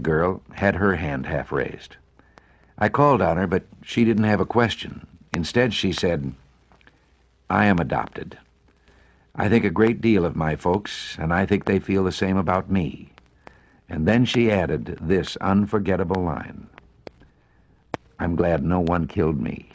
girl had her hand half raised. I called on her, but she didn't have a question. Instead, she said, I am adopted. I think a great deal of my folks, and I think they feel the same about me. And then she added this unforgettable line. I'm glad no one killed me.